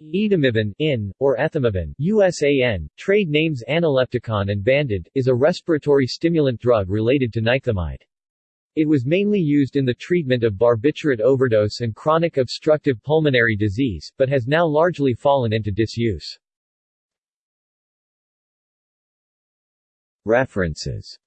Etamivan in, or ethamivan USAN, trade names Analepticon and Vandid, is a respiratory stimulant drug related to nikethamide. It was mainly used in the treatment of barbiturate overdose and chronic obstructive pulmonary disease, but has now largely fallen into disuse. References